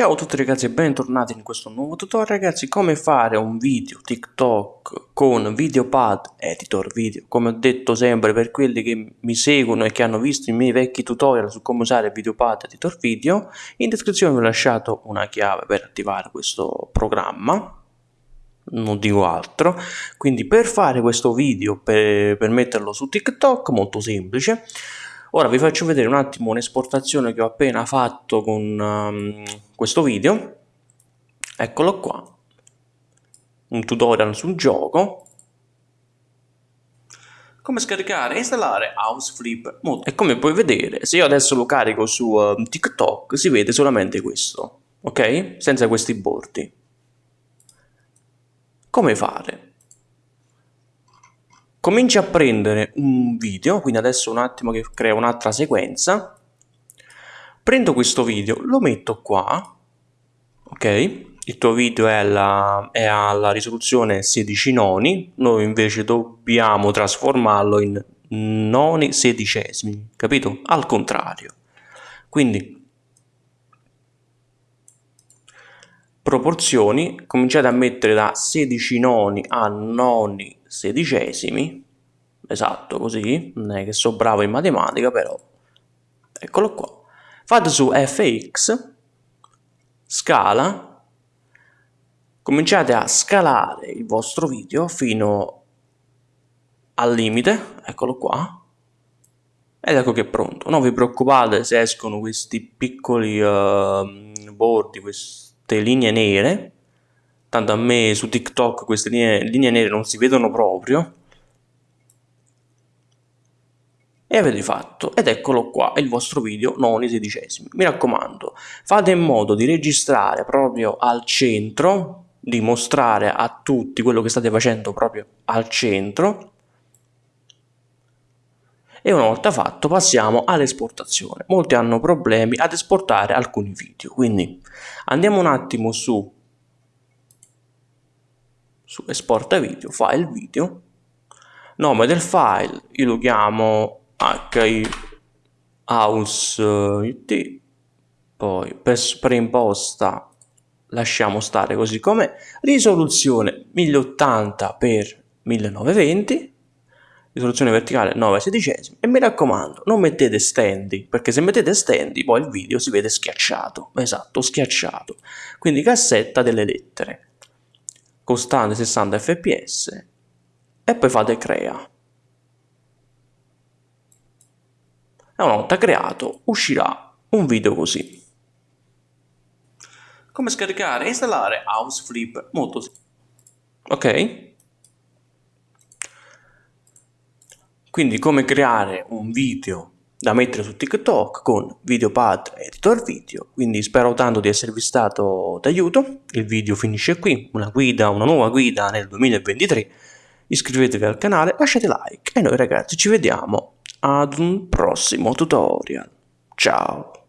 Ciao a tutti ragazzi e bentornati in questo nuovo tutorial. Ragazzi come fare un video TikTok con Videopad Editor Video? Come ho detto sempre per quelli che mi seguono e che hanno visto i miei vecchi tutorial su come usare Videopad Editor Video in descrizione vi ho lasciato una chiave per attivare questo programma non dico altro. Quindi per fare questo video per, per metterlo su TikTok molto semplice Ora vi faccio vedere un attimo un'esportazione che ho appena fatto con um, questo video. Eccolo qua. Un tutorial sul gioco. Come scaricare e installare Houseflip Mode. E come puoi vedere, se io adesso lo carico su uh, TikTok, si vede solamente questo. Ok? Senza questi bordi. Come fare? Cominci a prendere un video, quindi adesso un attimo che creo un'altra sequenza, prendo questo video, lo metto qua, ok? Il tuo video è, alla, è alla risoluzione 16 noni, noi invece dobbiamo trasformarlo in noni sedicesimi, capito? Al contrario. Quindi proporzioni cominciate a mettere da 16 noni a noni sedicesimi. Esatto così. Non è che so bravo in matematica però. Eccolo qua. Fate su fx scala. Cominciate a scalare il vostro video fino al limite. Eccolo qua. Ed ecco che è pronto. Non vi preoccupate se escono questi piccoli uh, bordi queste linee nere tanto a me su TikTok queste linee, linee nere non si vedono proprio. E avete fatto ed eccolo qua il vostro video non i sedicesimi. Mi raccomando fate in modo di registrare proprio al centro di mostrare a tutti quello che state facendo proprio al centro e una volta fatto passiamo all'esportazione. Molti hanno problemi ad esportare alcuni video quindi andiamo un attimo su su esporta video, file video, nome del file, io lo chiamo hi house it, poi per preimposta lasciamo stare così come risoluzione 1080 x 1920 risoluzione verticale 9 sedicesimi e mi raccomando non mettete stendi perché se mettete stendi poi il video si vede schiacciato esatto schiacciato. Quindi cassetta delle lettere costante 60 fps e poi fate crea. E una volta creato uscirà un video così. Come scaricare e installare Houseflip? Molto semplice ok quindi come creare un video da mettere su TikTok con Videopad Editor Video, quindi spero tanto di esservi stato d'aiuto, il video finisce qui, una guida, una nuova guida nel 2023, iscrivetevi al canale, lasciate like. E noi ragazzi ci vediamo ad un prossimo tutorial, ciao!